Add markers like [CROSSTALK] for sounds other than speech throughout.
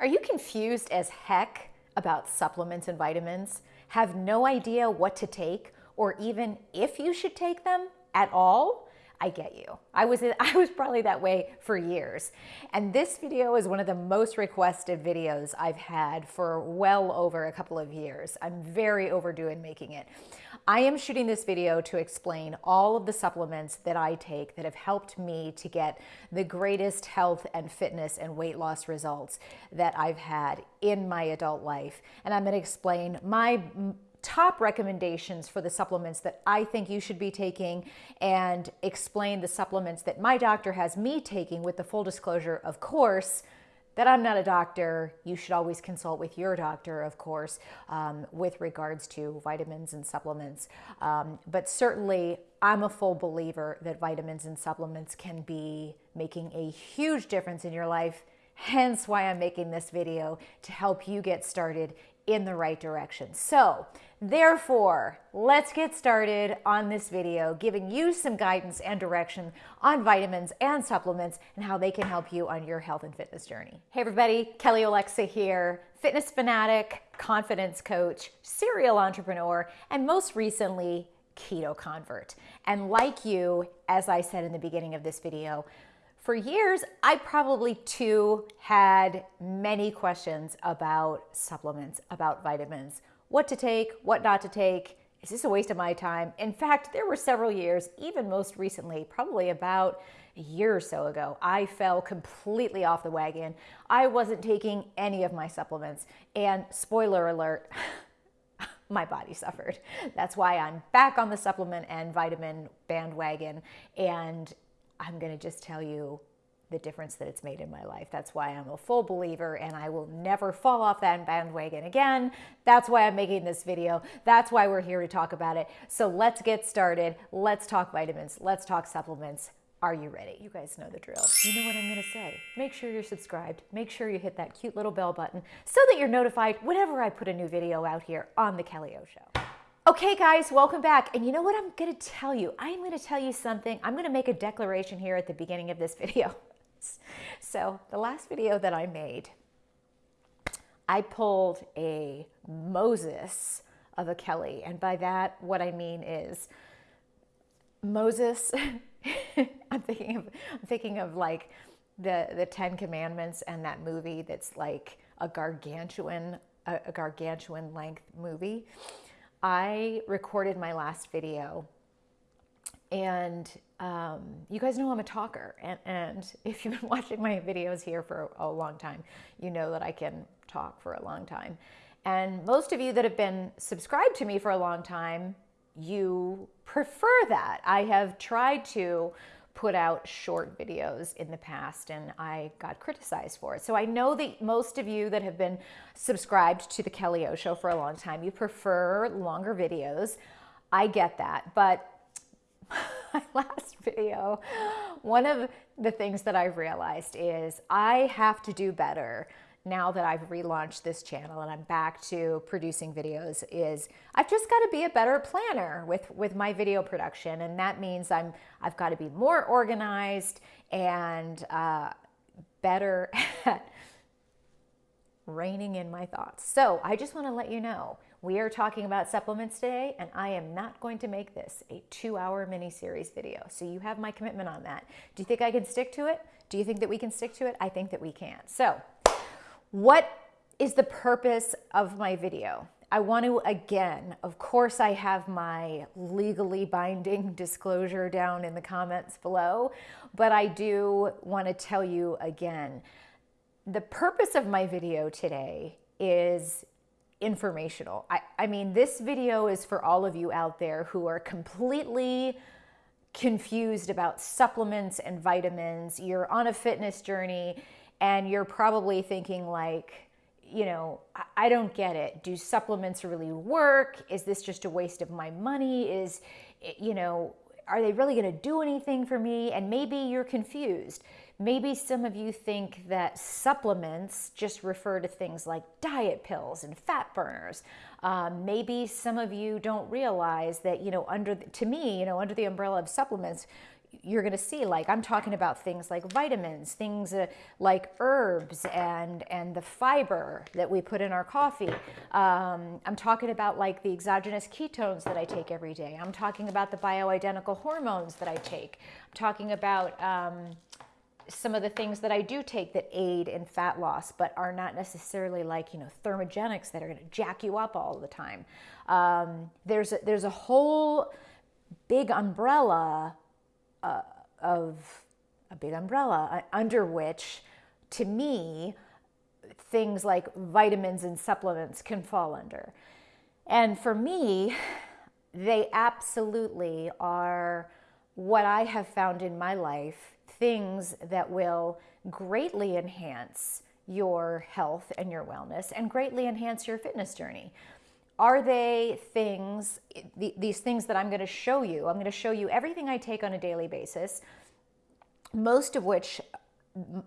Are you confused as heck about supplements and vitamins? Have no idea what to take or even if you should take them at all? I get you. I was, [LAUGHS] I was probably that way for years. And this video is one of the most requested videos I've had for well over a couple of years. I'm very overdue in making it. I am shooting this video to explain all of the supplements that I take that have helped me to get the greatest health and fitness and weight loss results that I've had in my adult life. And I'm gonna explain my top recommendations for the supplements that I think you should be taking and explain the supplements that my doctor has me taking with the full disclosure, of course, that I'm not a doctor. You should always consult with your doctor, of course, um, with regards to vitamins and supplements. Um, but certainly, I'm a full believer that vitamins and supplements can be making a huge difference in your life. Hence why I'm making this video to help you get started in the right direction. So therefore, let's get started on this video, giving you some guidance and direction on vitamins and supplements and how they can help you on your health and fitness journey. Hey everybody, Kelly Olexa here, fitness fanatic, confidence coach, serial entrepreneur, and most recently, keto convert. And like you, as I said in the beginning of this video, for years, I probably too had many questions about supplements, about vitamins, what to take, what not to take. Is this a waste of my time? In fact, there were several years, even most recently, probably about a year or so ago, I fell completely off the wagon. I wasn't taking any of my supplements. And spoiler alert, [LAUGHS] my body suffered. That's why I'm back on the supplement and vitamin bandwagon. And I'm going to just tell you the difference that it's made in my life. That's why I'm a full believer and I will never fall off that bandwagon again. That's why I'm making this video. That's why we're here to talk about it. So let's get started. Let's talk vitamins. Let's talk supplements. Are you ready? You guys know the drill. You know what I'm to say. Make sure you're subscribed. Make sure you hit that cute little bell button so that you're notified whenever I put a new video out here on The Kelly O Show. Okay, guys, welcome back. And you know what I'm to tell you? I'm going to tell you something. I'm to make a declaration here at the beginning of this [LAUGHS] video. So, the last video that I made, I pulled a Moses of a Kelly. And by that, what I mean is Moses, [LAUGHS] I'm thinking of I'm thinking of like the the Ten Commandments and that movie that's like a gargantuan a, a gargantuan length movie. I recorded my last video and um, you guys know I'm a talker. And, and [LAUGHS] if you've been watching my videos here for a, long time, you know that I can talk for a long time. And most of you that have been subscribed to me for a long time, you prefer that. I have tried to put out short videos in the past and I got criticized for it. So I know that most of you that have been subscribed to the Kelly O Show for a long time, you prefer longer videos. I get that, but [LAUGHS] my last video, one of the things that I've realized is I have to do better now that I've relaunched this channel and I'm back to producing videos is I've just got to be a better planner with, with my video production. And that means I'm, I've got to be more organized and uh, better [LAUGHS] at reining in my thoughts. So I just want to let you know we are talking about supplements today, and I am not going to make this a two hour mini series video. So you have my commitment on that. Do you think I can stick to it? Do you think that we can stick to it? I think that we can. So, what is the purpose of my video? I want to, again, of course, I have my legally binding [LAUGHS] disclosure down in the comments below, but I do want to tell you again the purpose of my video today is informational. I, I mean, this video is for all of you out there who are completely confused about supplements and vitamins. You're on a fitness journey and you're probably thinking like, you know, I, don't get it. Do supplements really work? Is this just a waste of my money? Is, you know, are they really going to do anything for me? And maybe you're confused. Maybe some of you think that supplements just refer to things like diet pills and fat burners. Um, maybe some of you don't realize that, you know, under, the, to me, you know, under the umbrella of supplements, you're going to see like i'm talking about things like vitamins things uh, like herbs and and the fiber that we put in our coffee. Um, i'm talking about like the exogenous ketones that i take every day. I'm talking about the bioidentical hormones that i take. I'm talking about um, some of the things that I do take that aid in fat loss, but are not necessarily like you know thermogenics that are going to jack you up all the time. Um, there's a, there's a whole big umbrella uh, of a big umbrella uh, under which, to me, things like vitamins and supplements can fall under. And for me, they absolutely are what I have found in my life things that will greatly enhance your health and your wellness and greatly enhance your fitness journey. Are they things, these things that I'm going to show you? I'm going to show you everything I take on a daily basis, most of which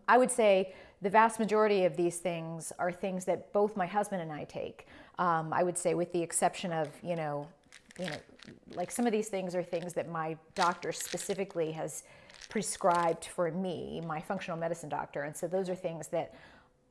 I would say the vast majority of these things are things that both my husband and I take. Um, I would say, with the exception of, you know, you know, like some of these things are things that my doctor specifically has prescribed for me, my functional medicine doctor. And so those are things that,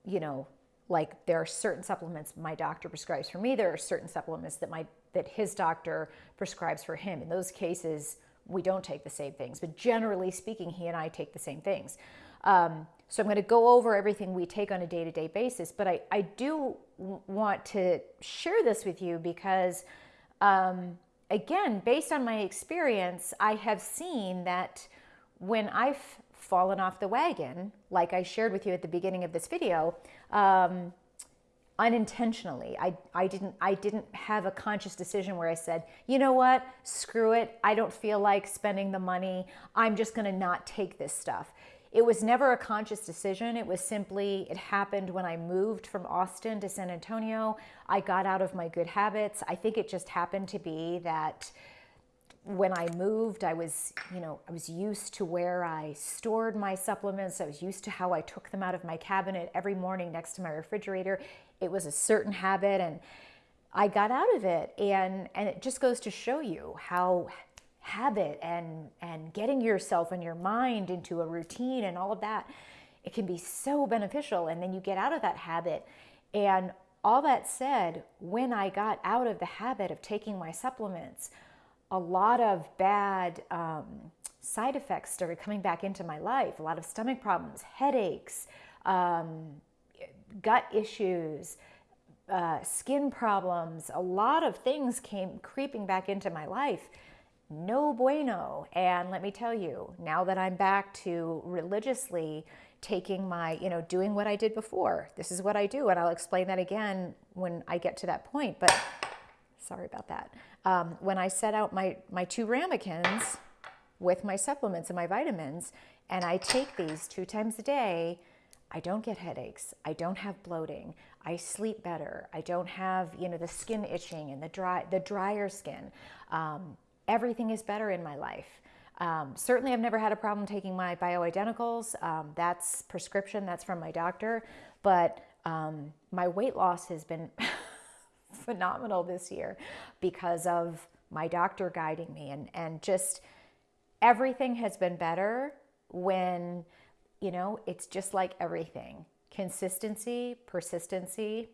you know, like there are certain supplements my doctor prescribes for me. There are certain supplements that my that his doctor prescribes for him. In those cases we don't take the same things. But generally speaking he and i take the same things. Um, so i'm going to go over everything we take on a day-to-day basis. But i, I do want to share this with you because um, again based on my experience i have seen that when i've fallen off the wagon, like I shared with you at the beginning of this video, um, unintentionally. I, I didn't I didn't have a conscious decision where I said, you know what, screw it. I don't feel like spending the money. I'm just going to not take this stuff. It was never a conscious decision. It was simply, it happened when I moved from Austin to San Antonio. I got out of my good habits. I think it just happened to be that when I moved, I was, you know, I was used to where I stored my supplements. I was used to how I took them out of my cabinet every morning next to my refrigerator. It was a certain habit and I got out of it. And, and it just goes to show you how habit and, and getting yourself and your mind into a routine and all of that, it can be so beneficial. And then you get out of that habit. And all that said, when I got out of the habit of taking my supplements, a lot of bad um, side effects started coming back into my life a lot of stomach problems, headaches, um, gut issues, uh, skin problems. A lot of things came creeping back into my life. No bueno. And let me tell you, now that I'm back to religiously taking my, you know, doing what I did before, this is what I do. And I'll explain that again when I get to that point. But sorry about that um, when I set out my, my two ramekins with my supplements and my vitamins, and I take these two times a day, I don't get headaches. I don't have bloating. I sleep better. I don't have, you know, the skin itching and the dry, the drier skin. Um, everything is better in my life. Um, certainly, I've never had a problem taking my bioidenticals. Um, that's prescription. That's from my doctor. But um, my weight loss has been [LAUGHS] phenomenal this year because of my doctor guiding me and, and just everything has been better when, you know, it's just like everything consistency, persistency,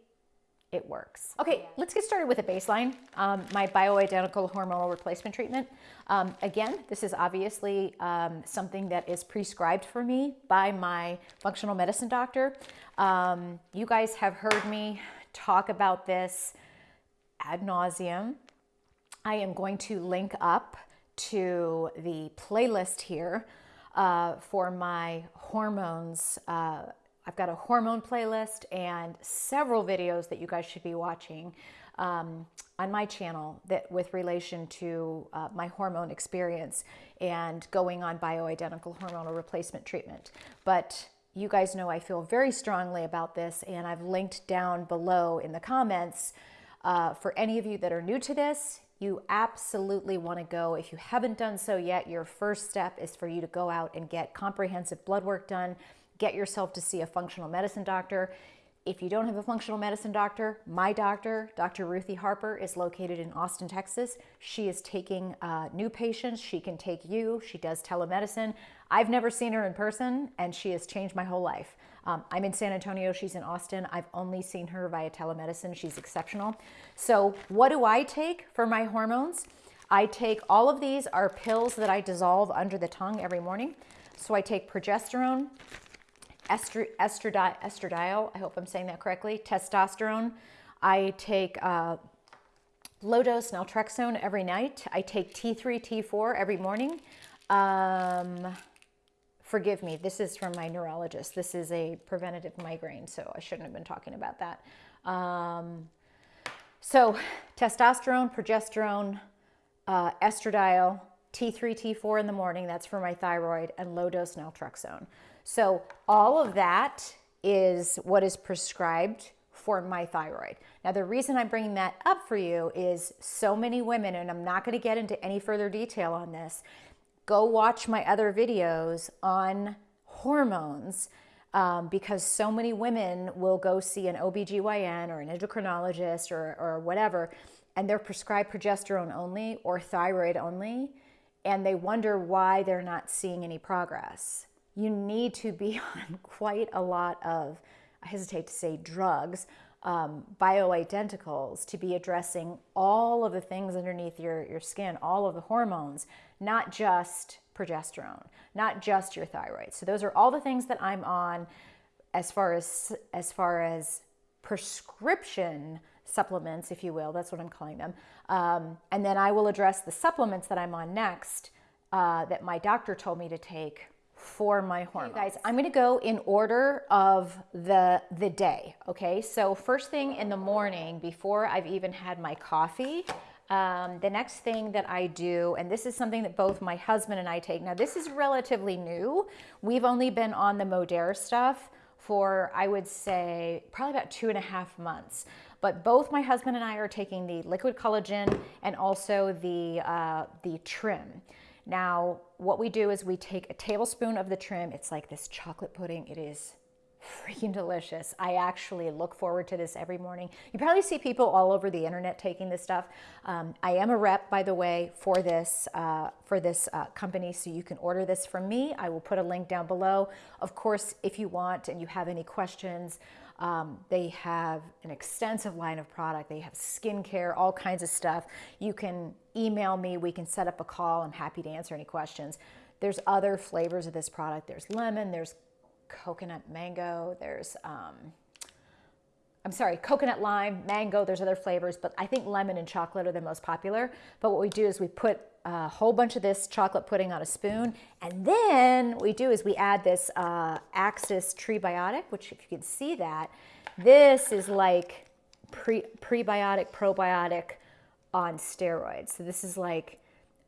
it works. Okay, let's get started with a baseline. Um, my bioidentical hormonal replacement treatment. Um, again, this is obviously um, something that is prescribed for me by my functional medicine doctor. Um, you guys have heard me talk about this ad nauseum. I am going to link up to the playlist here uh, for my hormones. Uh, I've got a hormone playlist and several videos that you guys should be watching um, on my channel that with relation to uh, my hormone experience and going on bioidentical hormonal replacement treatment. But you guys know I feel very strongly about this, and I've linked down below in the comments uh, for any of you that are new to this, you absolutely want to go. If you haven't done so yet, your first step is for you to go out and get comprehensive blood work done, get yourself to see a functional medicine doctor. if you don't have a functional medicine doctor, my doctor, Dr. Ruthie Harper, is located in Austin, Texas. She is taking uh, new patients. She can take you. She does telemedicine. I've never seen her in person, and she has changed my whole life. Um, I'm in San Antonio. She's in Austin. I've only seen her via telemedicine. She's exceptional. So, what do I take for my hormones? I take all of these are pills that I dissolve under the tongue every morning. So, I take progesterone, ester, estradi, estradiol, I hope I'm saying that correctly, testosterone. I take uh, low dose naltrexone every night. I take T3, T4 every morning. Um, forgive me, this is from my neurologist. This is a preventative migraine, so I shouldn't have been talking about that. Um, so, testosterone, progesterone, uh, estradiol, T3, T4 in the morning, that's for my thyroid, and low dose naltrexone. So, all of that is what is prescribed for my thyroid. Now, the reason I'm bringing that up for you is so many women, and I'm not going to get into any further detail on this. Go watch my other videos on hormones um, because so many women will go see an OBGYN or an endocrinologist or, or whatever, and they're prescribed progesterone only or thyroid only, and they wonder why they're not seeing any progress. You need to be [LAUGHS] on quite a lot of, I hesitate to say drugs, um, bioidenticals to be addressing all of the things underneath your, your skin, all of the hormones, not just progesterone, not just your thyroid. So those are all the things that I'm on as far as as far as prescription supplements, if you will. That's what I'm calling them. Um, and then I will address the supplements that I'm on next uh, that my doctor told me to take for my hormones. Okay, guys, I'm going to go in order of the the day, okay? So first thing in the morning before I've even had my coffee, um, the next thing that I do, and this is something that both my husband and I take. Now, this is relatively new. We've only been on the Modere stuff for, I would say, probably about two and a half months. But both my husband and I are taking the liquid collagen and also the, uh, the trim. Now, what we do is we take a tablespoon of the trim. It's like this chocolate pudding. It is freaking delicious. I actually look forward to this every morning. You probably see people all over the internet taking this stuff. Um, I am a rep, by the way, for this uh, for this uh, company, so you can order this from me. I will put a link down below. Of course, if you want and you have any questions, um, they have an extensive line of product. They have skincare, all kinds of stuff. You can email me. We can set up a call. I'm happy to answer any questions. There's other flavors of this product. There's lemon. There's coconut mango. There's um, I'm sorry, coconut lime, mango, there's other flavors, but I think lemon and chocolate are the most popular. But what we do is we put a whole bunch of this chocolate pudding on a spoon, and then what we do is we add this uh, Axis Trebiotic, which if you can see that, this is like pre prebiotic, probiotic on steroids. So this is like,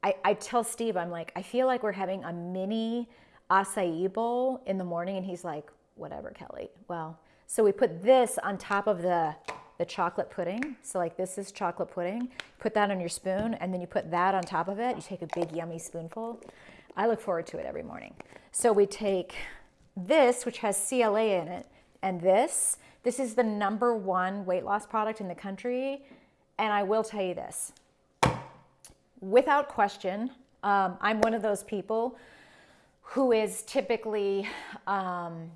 I, I tell Steve, I'm like, I feel like we're having a mini acai bowl in the morning, and he's like, whatever, Kelly. Well, so we put this on top of the, the chocolate pudding. So like this is chocolate pudding. Put that on your spoon and then you put that on top of it. You take a big yummy spoonful. I look forward to it every morning. So we take this, which has CLA in it, and this. This is the number one weight loss product in the country. And I will tell you this, without question, um, I'm one of those people who is typically um,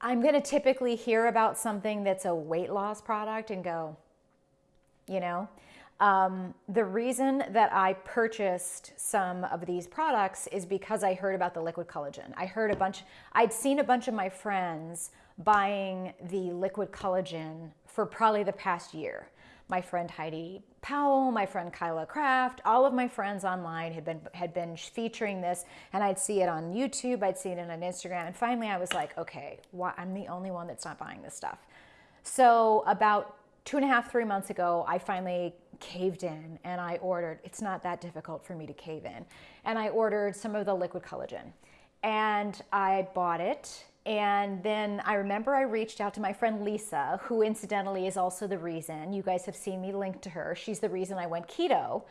I'm going to typically hear about something that's a weight loss product and go, you know, um, the reason that I purchased some of these products is because I heard about the liquid collagen. I heard a bunch, I'd seen a bunch of my friends buying the liquid collagen for probably the past year my friend Heidi Powell, my friend Kyla Kraft, all of my friends online had been had been featuring this, and I'd see it on YouTube, I'd see it on Instagram, and finally I was like, okay, why, I'm the only one that's not buying this stuff. So about two and a half, three months ago, I finally caved in and I ordered. It's not that difficult for me to cave in, and I ordered some of the liquid collagen, and I bought it and then I remember I reached out to my friend Lisa, who incidentally is also the reason you guys have seen me linked to her. She's the reason I went keto.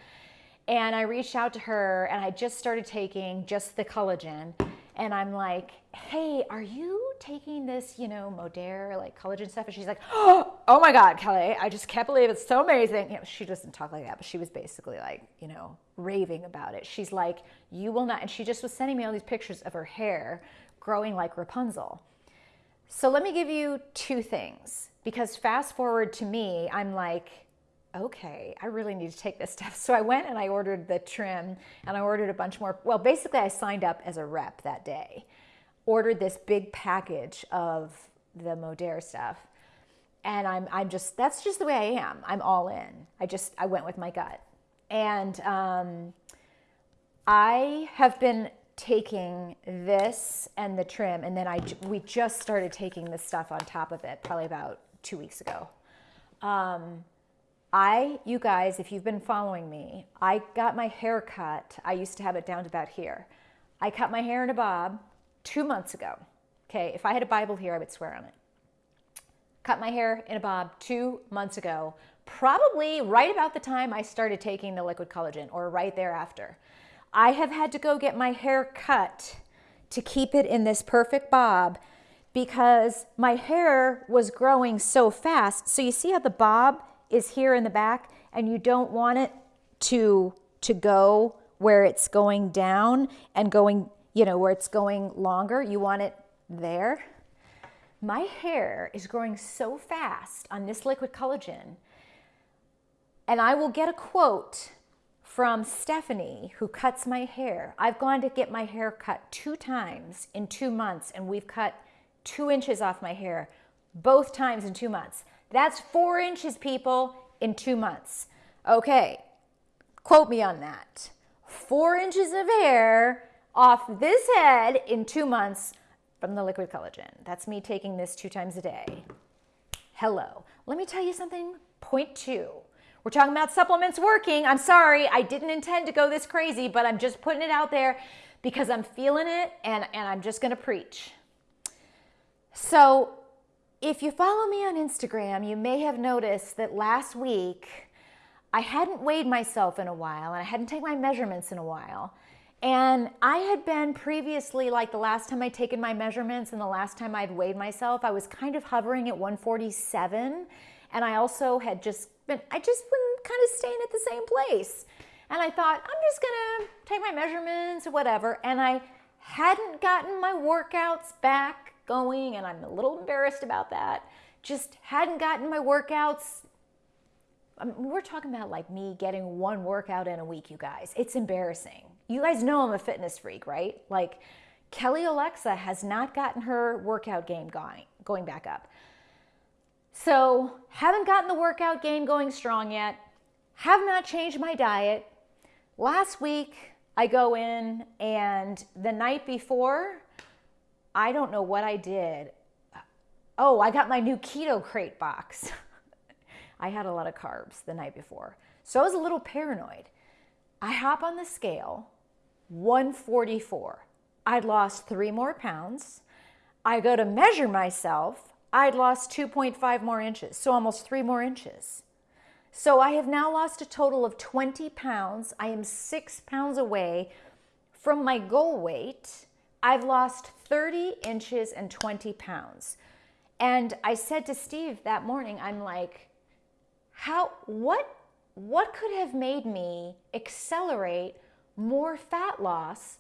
And I reached out to her and I just started taking just the collagen. And I'm like, hey, are you taking this, you know, Modere, like collagen stuff? And she's like, [GASPS] oh my God, Kelly, I just can't believe it's so amazing. You know, she doesn't talk like that, but she was basically like, you know, raving about it. She's like, you will not, and she just was sending me all these pictures of her hair growing like Rapunzel. So let me give you two things because fast forward to me, I'm like, okay, I really need to take this [LAUGHS] stuff. So I went and I ordered the trim and I ordered a bunch more. Well, basically, I signed up as a rep that day, ordered this big package of the Modere stuff. And I'm, I'm just, that's just the way I am. I'm all in. I just, I went with my gut. And um, I have been taking this and the trim, and then I, we just started taking the stuff on top of it probably about two weeks ago. Um, I, you guys, if you've been following me, I got my hair cut. I used to have it down to about here. I cut my hair in a bob two months ago. Okay, if I had a Bible here, I would swear on it. Cut my hair in a bob two months ago, probably right about the time I started taking the liquid collagen or right thereafter. I have had to go get my hair cut to keep it in this perfect bob because my hair was growing so fast. So you see how the bob is here in the back and you don't want it to to go where it's going down and going, you know, where it's going longer. You want it there. My hair is growing so fast on this liquid collagen. And I will get a quote from Stephanie, who cuts my hair. I've gone to get my hair cut two times in two months, and we've cut two inches off my hair both times in two months. That's four inches, people, in two months. Okay, quote me on that. Four inches of hair off this head in two months from the liquid collagen. That's me taking this two times a day. Hello. Let me tell you something. Point two we're talking about supplements working. I'm sorry, I didn't intend to go this crazy, but I'm just putting it out there because I'm feeling it and, and I'm just to preach. So, if you follow me on Instagram, you may have noticed that last week I hadn't weighed myself in a while and I hadn't taken my measurements in a while. And I had been previously, like the last time I'd taken my measurements and the last time I'd weighed myself, I was kind of hovering at 147. And I also had just been, I just been kind of staying at the same place. And I thought, I'm just gonna take my measurements or whatever. And I hadn't gotten my workouts back going, and I'm a little embarrassed about that. Just hadn't gotten my workouts. I mean, we're talking about like me getting one workout in a week, you guys. It's embarrassing. You guys know I'm a fitness freak, right? Like Kelly Olexa has not gotten her workout game going, going back up. So, haven't gotten the workout game going strong yet. Have not changed my diet. Last week, I go in, and the night before, I don't know what I did. Oh, I got my new keto crate box. [LAUGHS] I had a lot of carbs the night before. So I was a little paranoid. I hop on the scale, 144. I'd lost three more pounds. I go to measure myself. I'd lost 2.5 more inches, so almost three more inches. So I have now lost a total of 20 pounds. I am six pounds away from my goal weight. I've lost 30 inches and 20 pounds. And I said to Steve that morning, I'm like, how, what, what could have made me accelerate more fat loss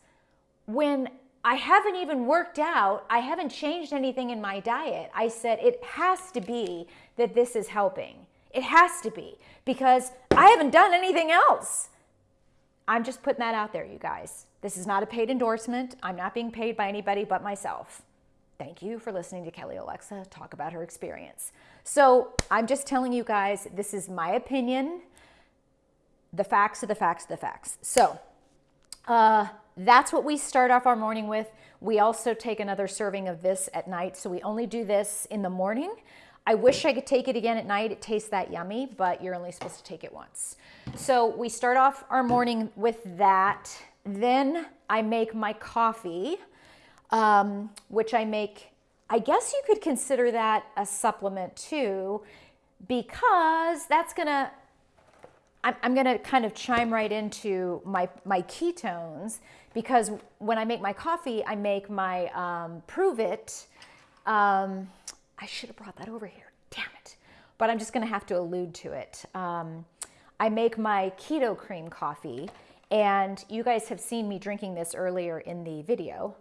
when I haven't even worked out. I haven't changed anything in my diet. I said it has to be that this is helping. It has to be because I haven't done anything else. I'm just putting that out there, you guys. This is not a paid endorsement. I'm not being paid by anybody but myself. Thank you for listening to Kelly Olexa talk about her experience. So I'm just telling you guys, this is my opinion. The facts are the facts are the facts. So, uh, that's what we start off our morning with. We also take another serving of this at night. So we only do this in the morning. I wish I could take it again at night. It tastes that yummy, but you're only supposed to take it once. So we start off our morning with that. Then I make my coffee, um, which I make, I guess you could consider that a supplement too, because that's gonna I'm, I'm to kind of chime right into my, my ketones because when I make my coffee, I make my um, it. Um, I should have brought that over here. Damn it. But I'm just going to have to allude to it. Um, I make my keto cream coffee, and you guys have seen me drinking this earlier in the video.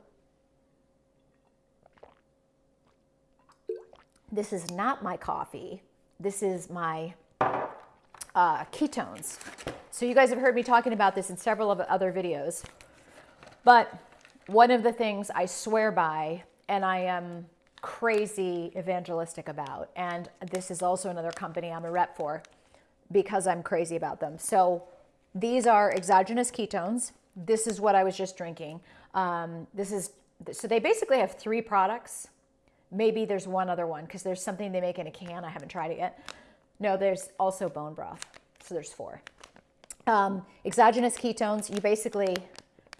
This is not my coffee. This is my uh, ketones. So you guys have heard me talking about this in several of other videos. But one of the things I swear by, and I am crazy evangelistic about, and this is also another company I'm a rep for because I'm crazy about them. So these are exogenous ketones. This is what I was just drinking. Um, this is so they basically have three products. Maybe there's one other one because there's something they make in a can. I haven't tried it yet. No, there's also bone broth. So there's four. Um, exogenous ketones, you basically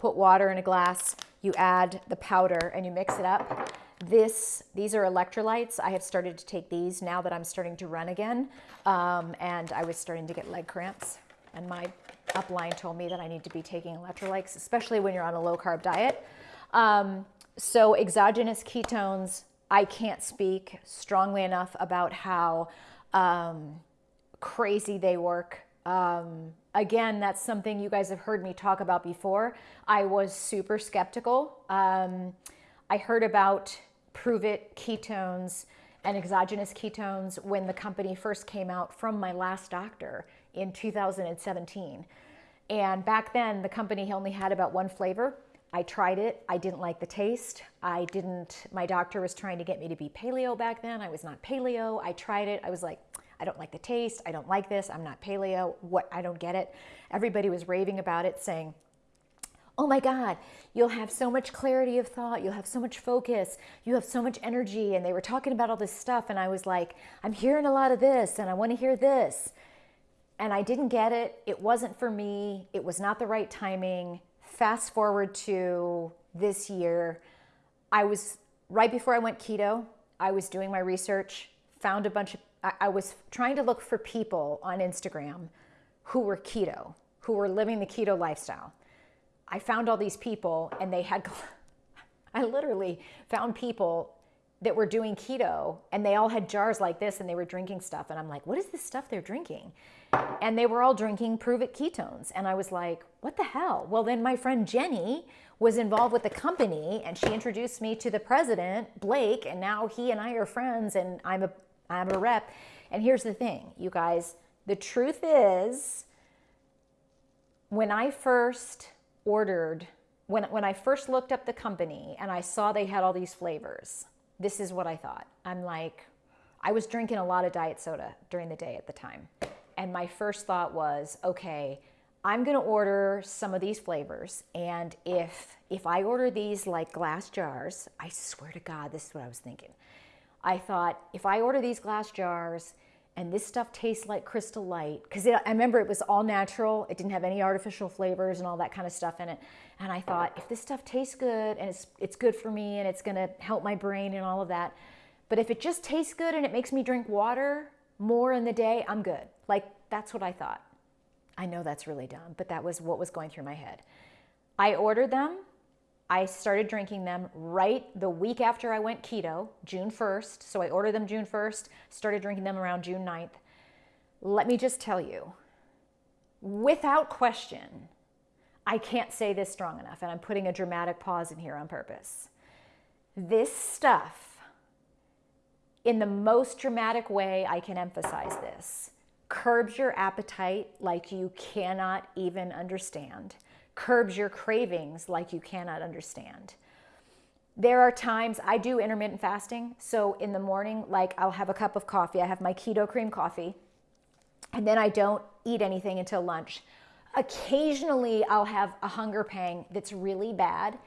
put water in a glass, you add the powder and you mix it up. This, these are electrolytes. I have started to take these now that I'm starting to run again. Um, and I was starting to get leg cramps. And my upline told me that I need to be taking electrolytes, especially when you're on a low carb diet. Um, so exogenous ketones, I can't speak strongly enough about how um, crazy they work. Um, again, that's something you guys have heard me talk about before. I was super skeptical. Um, I heard about Pruvit ketones and exogenous ketones when the company first came out from my last doctor in 2017. And back then, the company only had about one flavor. I tried it. I didn't like the taste. I didn't, my doctor was trying to get me to be paleo back then. I was not paleo. I tried it. I was like, I don't like the taste. I don't like this. I'm not paleo. What? I don't get it. Everybody was raving about it, saying, Oh my God, you'll have so much clarity of thought. You'll have so much focus. You have so much energy. And they were talking about all this stuff. And I was like, I'm hearing a lot of this and I want to hear this. And I didn't get it. It wasn't for me. It was not the right timing. Fast forward to this year. I was right before I went keto, I was doing my research, found a bunch of I, was trying to look for people on Instagram who were keto, who were living the keto lifestyle. I found all these people and they had, [LAUGHS] I literally found people that were doing keto and they all had jars like this and they were drinking stuff. And I'm like, what is this stuff they're drinking? And they were all drinking Pruvit ketones. And I was like, what the hell? Well, then my friend Jenny was involved with the company and she introduced me to the president, Blake, and now he and I are friends and I'm a I'm a rep. And here's the thing, you guys, the truth is, when I first ordered, when, when I first looked up the company and I saw they had all these flavors, this is what I thought. I'm like, I was drinking a lot of diet soda during the day at the time. And my first thought was, okay, I'm going to order some of these flavors and if if I order these like glass jars, I swear to God, this is what I was thinking. I thought if I order these glass jars and this stuff tastes like crystal light, because I remember it was all natural, it didn't have any artificial flavors and all that kind of stuff in it. And I thought, if this stuff tastes good and it's, it's good for me and it's gonna help my brain and all of that, but if it just tastes good and it makes me drink water more in the day, I'm good. Like, that's what I thought. I know that's really dumb, but that was what was going through my head. I ordered them I started drinking them right the week after I went keto, June 1st. So I ordered them June 1st, started drinking them around June 9th. Let me just tell you, without question, I can't say this strong enough, and I'm putting a dramatic pause in here on purpose. This stuff, in the most dramatic way I can emphasize this, curbs your appetite like you cannot even understand curbs your cravings like you cannot understand. There are times I do intermittent fasting. So in the morning, like I'll have a cup of coffee, I have my keto cream coffee, and then I don't eat anything until lunch. Occasionally, I'll have a hunger pang that's really bad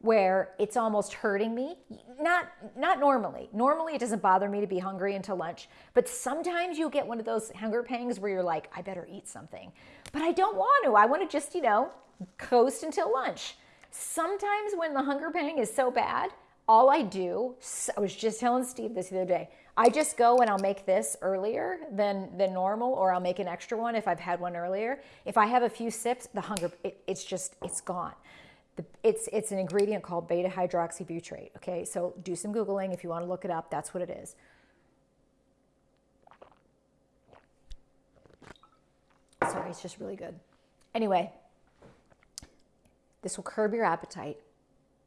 where it's almost hurting me. Not not normally. Normally it doesn't bother me to be hungry until lunch, but sometimes you'll get one of those hunger pangs where you're like, I better eat something. But I don't want to. I want to just, you know, coast until lunch. Sometimes when the hunger pang is so bad, all I do, I was just telling Steve this the other day, I just go and I'll make this earlier than, than normal, or I'll make an extra one if I've had one earlier. If I have a few sips, the hunger, it, it's just, it's gone. The, it's, it's an ingredient called beta hydroxybutyrate. Okay, so do some Googling if you want to look it up. That's what it is. Sorry, it's just really good. Anyway, this will curb your appetite,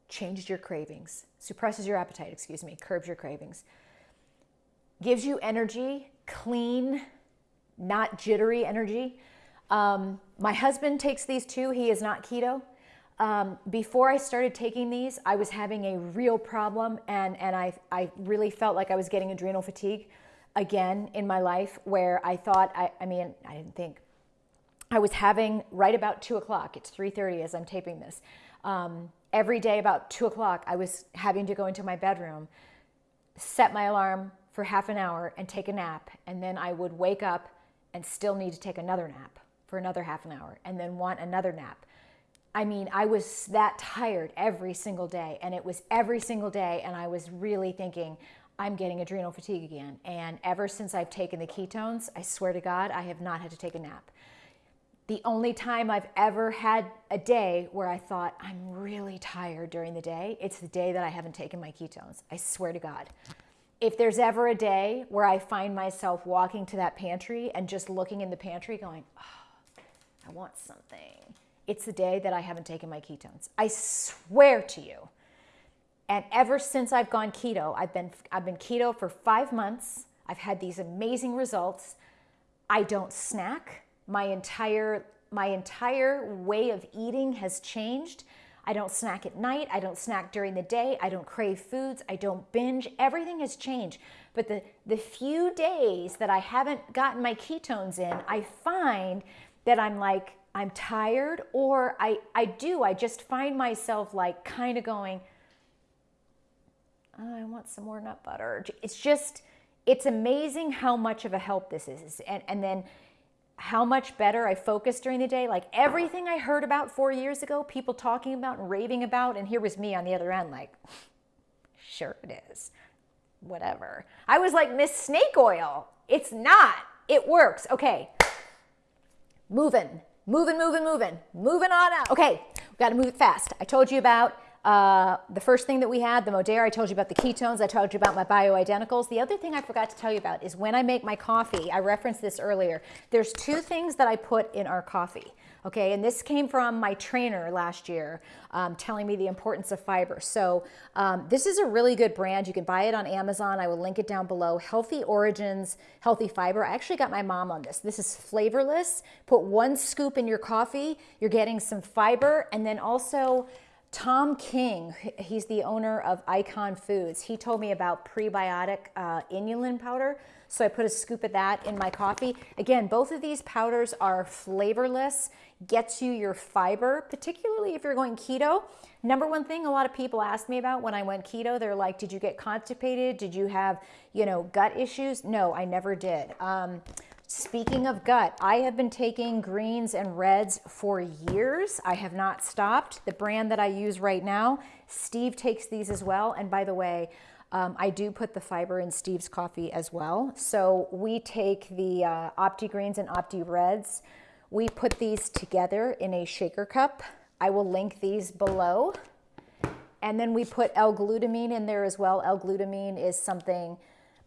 changes your cravings, suppresses your appetite, excuse me, curbs your cravings, gives you energy, clean, not jittery energy. Um, my husband takes these too. He is not keto. Um, before I started taking these, I was having a real problem, and, and I, I really felt like I was getting adrenal fatigue again in my life where I thought, I, I mean, I didn't think, I was having right about two o'clock. It's 3:30 as I'm taping this. Um, every day about two o'clock, I was having to go into my bedroom, set my alarm for half an hour, and take a nap. And then I would wake up and still need to take another nap for another half an hour, and then want another nap. I mean, I was that tired every single day, and it was every single day, and I was really thinking, I'm getting adrenal fatigue again. And ever since I've taken the ketones, I swear to God, I have not had to take a nap the only time I've ever had a day where I thought, I'm really tired during the day, it's the day that I haven't taken my ketones. I swear to God. If there's ever a day where I find myself walking to that pantry and just looking in the pantry going, oh, I want something, it's the day that I haven't taken my ketones. I swear to you. And ever since I've gone keto, I've been, I've been keto for five months. I've had these amazing results. I don't snack my entire my entire way of eating has changed. I don't snack at night, I don't snack during the day, I don't crave foods, I don't binge. Everything has changed. But the the few days that I haven't gotten my ketones in, I find that I'm like I'm tired or I I do I just find myself like kind of going oh, I want some more nut butter. It's just it's amazing how much of a help this is. And and then how much better I focused during the day. Like everything I heard about four years ago, people talking about and raving about, and here was me on the other end, like, sure it is. Whatever. I was like, Miss Snake Oil. It's not. It works. Okay. Moving, moving, moving, moving, moving on out. Okay, we got to move it fast. I told you about uh, the first thing that we had, the Modere, I told you about the ketones, I told you about my bioidenticals. The other thing I forgot to tell you about is when I make my coffee, I referenced this earlier, there's two things that I put in our coffee. Okay, and this came from my trainer last year um, telling me the importance of fiber. So, um, this is a really good brand. You can buy it on Amazon. I will link it down below. Healthy Origins Healthy Fiber. I actually got my mom on this. This is flavorless. Put one scoop in your coffee, you're getting some fiber, and then also Tom King, he's the owner of Icon Foods. He told me about prebiotic uh, inulin powder. So I put a scoop of that in my coffee. Again, both of these powders are flavorless, gets you your fiber, particularly if you're going keto. Number one thing a lot of people ask me about when I went keto, they're like, did you get constipated? Did you have, you know, gut issues? No, I never did. Um, Speaking of gut, I have been taking greens and reds for years. I have not stopped. The brand that I use right now, Steve takes these as well. And by the way, um, I do put the fiber in Steve's coffee as well. So we take the uh, Opti Greens and Opti Reds. We put these together in a shaker cup. I will link these below. And then we put L-glutamine in there as well. L-glutamine is something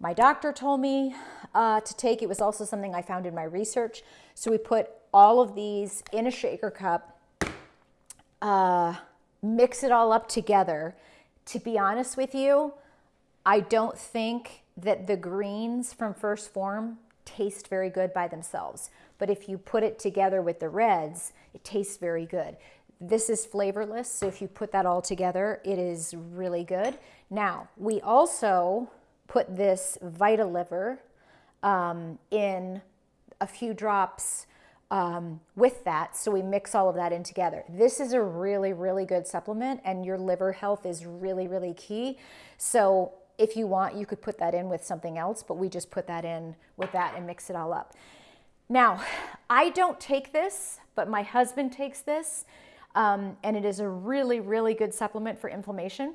my doctor told me uh, to take. It was also something I found in my research. So we put all of these in a shaker cup, uh, mix it all up together. To be honest with you, I don't think that the greens from 1st Phorm taste very good by themselves. But if you put it together with the reds, it tastes very good. This is flavorless, so if you put that all together, it is really good. Now, we also put this Vitaliver um, in a few drops um, with that. So we mix all of that in together. This is a really, really good supplement and your liver health is really, really key. So if you want, you could put that in with something else, but we just put that in with that and mix it all up. Now, I don't take this, but my husband takes this, um, and it is a really, really good supplement for inflammation.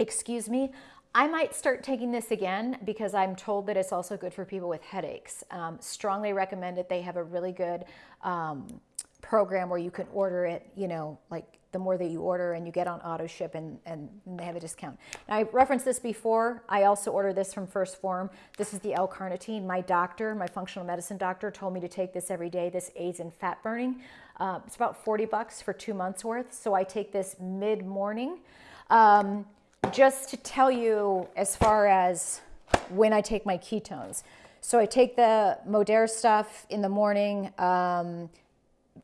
Excuse me, I might start taking this again because I'm told that it's also good for people with headaches. Um, strongly recommend it. They have a really good um, program where you can order it, you know, like the more that you order and you get on auto ship and, and they have a discount. Now, I referenced this before. I also ordered this from 1st Phorm. This is the L-carnitine. My doctor, my functional medicine doctor, told me to take this every day. This aids in fat burning. Uh, it's about 40 bucks for two months worth. So I take this mid-morning. Um, just to tell you as far as when I take my ketones. So I take the Modere stuff in the morning um,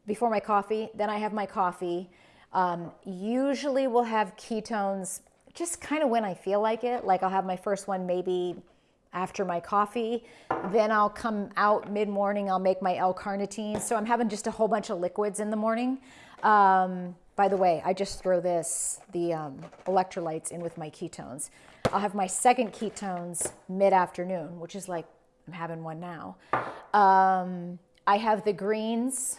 before my coffee. Then I have my coffee. Um, usually we'll have ketones just kind of when I feel like it. Like I'll have my first one maybe after my coffee. Then I'll come out mid-morning, I'll make my L-carnitine. So I'm having just a whole bunch of liquids in the morning. Um, by the way, I just throw this, the um, electrolytes in with my ketones. I'll have my second ketones mid-afternoon, which is like I'm having one now. Um, I have the greens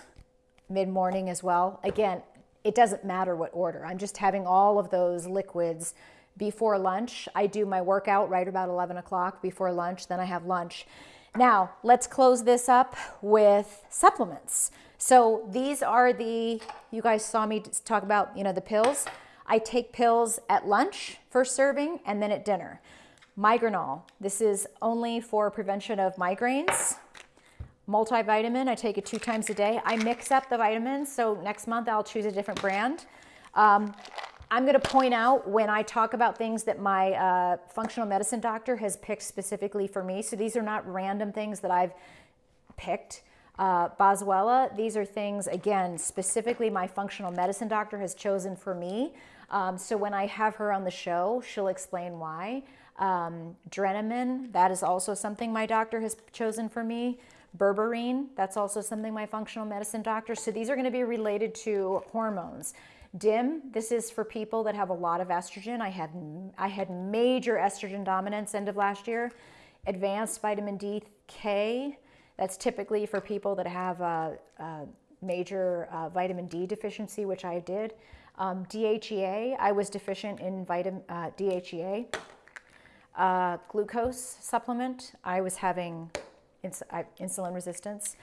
mid-morning as well. Again, it doesn't matter what order. I'm just having all of those liquids before lunch. I do my workout right about 11 o'clock before lunch, then I have lunch. Now, let's close this up with supplements. So these are the, you guys saw me talk about, you know, the pills. I take pills at lunch, first serving, and then at dinner. Migranol, this is only for prevention of migraines multivitamin. I take it two times a day. I mix up the vitamins, so next month I'll choose a different brand. Um, I'm going to point out when I talk about things that my uh, functional medicine doctor has picked specifically for me. So these are not random things that I've picked. Uh, Boswellia, these are things, again, specifically my functional medicine doctor has chosen for me. Um, so when I have her on the show, she'll explain why. Um, Drenamin, that is also something my doctor has chosen for me. Berberine, that's also something my functional medicine doctor. So these are going to be related to hormones. DIM, this is for people that have a lot of estrogen. I had, I had major estrogen dominance end of last year. Advanced vitamin D K, that's typically for people that have a, a major uh, vitamin D deficiency, which I did. Um, DHEA, I was deficient in vitamin uh, DHEA. Uh, glucose supplement, I was having ins insulin resistance.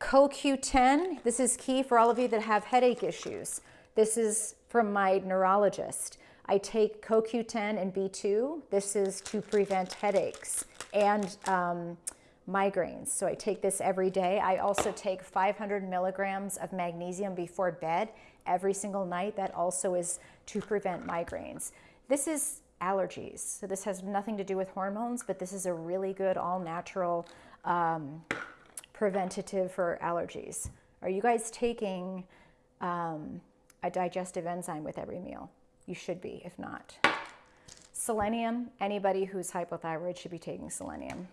CoQ10, this is key for all of you that have headache issues. This is from my neurologist. I take CoQ10 and B2. This is to prevent headaches and um, migraines. So I take this every day. I also take 500 milligrams of magnesium before bed every single night. That also is to prevent migraines. This is allergies. So this has nothing to do with hormones, but this is a really good all natural um, preventative for allergies. Are you guys taking um, a digestive enzyme with every meal? You should be, if not. Selenium, anybody who's hypothyroid should be taking selenium.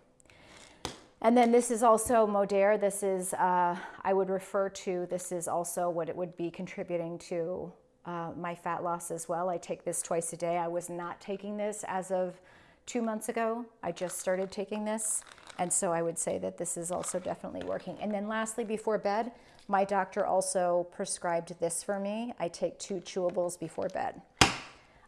And then this is also Modere. This is, uh, I would refer to, this is also what it would be contributing to uh, my fat loss as well. I take this twice a day. I was not taking this as of two months ago. I just started taking this. And so I would say that this is also definitely working. And then lastly, before bed, my doctor also prescribed this for me. I take two chewables before bed.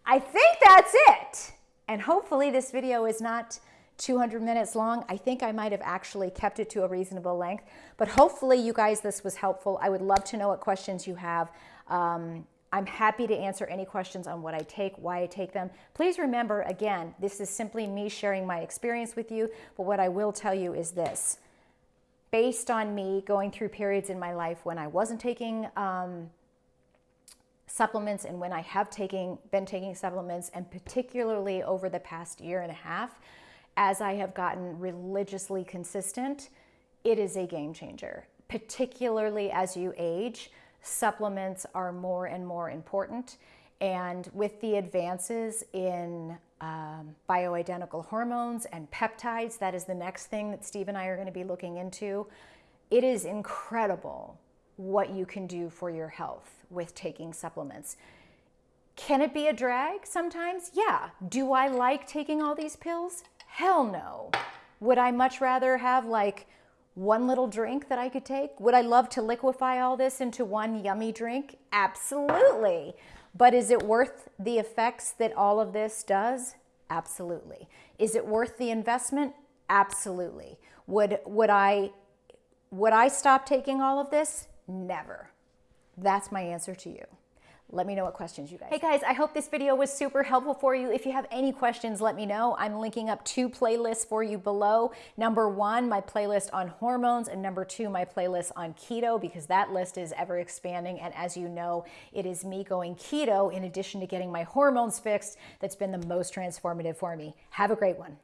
I think that's it. And hopefully this video is not 200 minutes long. I think I might have actually kept it to a reasonable length, but hopefully you guys, this was helpful. I would love to know what questions you have. Um, I'm happy to answer any questions on what I take, why I take them. Please remember, again, this is simply me sharing my experience with you, but what I will tell you is this. Based on me going through periods in my life when I wasn't taking um, supplements and when I have taking, been taking supplements, and particularly over the past year and a half, as I have gotten religiously consistent, it is a game changer, particularly as you age supplements are more and more important. And with the advances in um, bioidentical hormones and peptides, that is the next thing that Steve and I are going to be looking into. It is incredible what you can do for your health with taking supplements. Can it be a drag sometimes? Yeah. Do I like taking all these pills? Hell no. Would I much rather have like one little drink that I could take? Would I love to liquefy all this into one yummy drink? Absolutely. But is it worth the effects that all of this does? Absolutely. Is it worth the investment? Absolutely. Would, would, I, would I stop taking all of this? Never. That's my answer to you. Let me know what questions you guys. Hey guys, I hope this video was super helpful for you. If you have any questions, let me know. I'm linking up two playlists for you below. Number one, my playlist on hormones, and number two, my playlist on keto, because that list is ever expanding. And as you know, it is me going keto in addition to getting my hormones fixed that's been the most transformative for me. Have a great one.